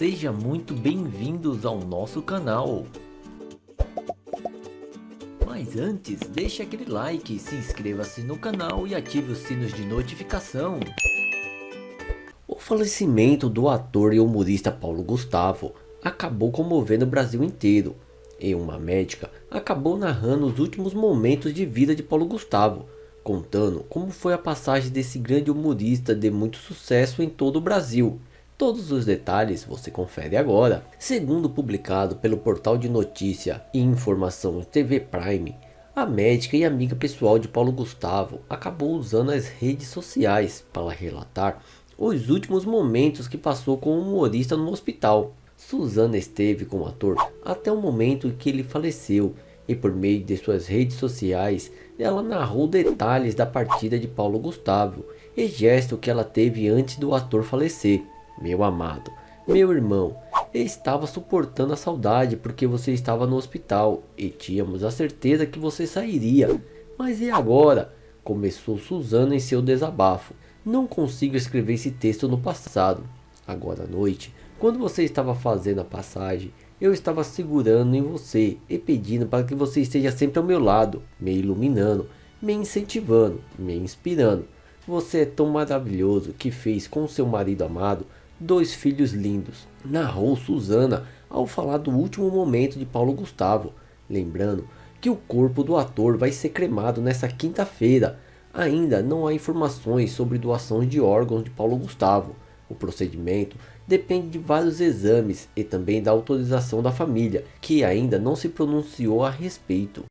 Seja muito bem-vindos ao nosso canal. Mas antes, deixe aquele like, se inscreva-se no canal e ative os sinos de notificação. O falecimento do ator e humorista Paulo Gustavo acabou comovendo o Brasil inteiro. E uma médica acabou narrando os últimos momentos de vida de Paulo Gustavo, contando como foi a passagem desse grande humorista de muito sucesso em todo o Brasil. Todos os detalhes você confere agora. Segundo publicado pelo portal de notícia e informação TV Prime, a médica e amiga pessoal de Paulo Gustavo acabou usando as redes sociais para relatar os últimos momentos que passou com o humorista no hospital. Suzana esteve com o ator até o momento em que ele faleceu e por meio de suas redes sociais ela narrou detalhes da partida de Paulo Gustavo e gesto que ela teve antes do ator falecer. Meu amado, meu irmão, estava suportando a saudade porque você estava no hospital e tínhamos a certeza que você sairia. Mas e agora? Começou Suzana em seu desabafo. Não consigo escrever esse texto no passado. Agora à noite, quando você estava fazendo a passagem, eu estava segurando em você e pedindo para que você esteja sempre ao meu lado, me iluminando, me incentivando, me inspirando. Você é tão maravilhoso que fez com seu marido amado dois filhos lindos, narrou Suzana ao falar do último momento de Paulo Gustavo, lembrando que o corpo do ator vai ser cremado nessa quinta-feira. Ainda não há informações sobre doação de órgãos de Paulo Gustavo. O procedimento depende de vários exames e também da autorização da família, que ainda não se pronunciou a respeito.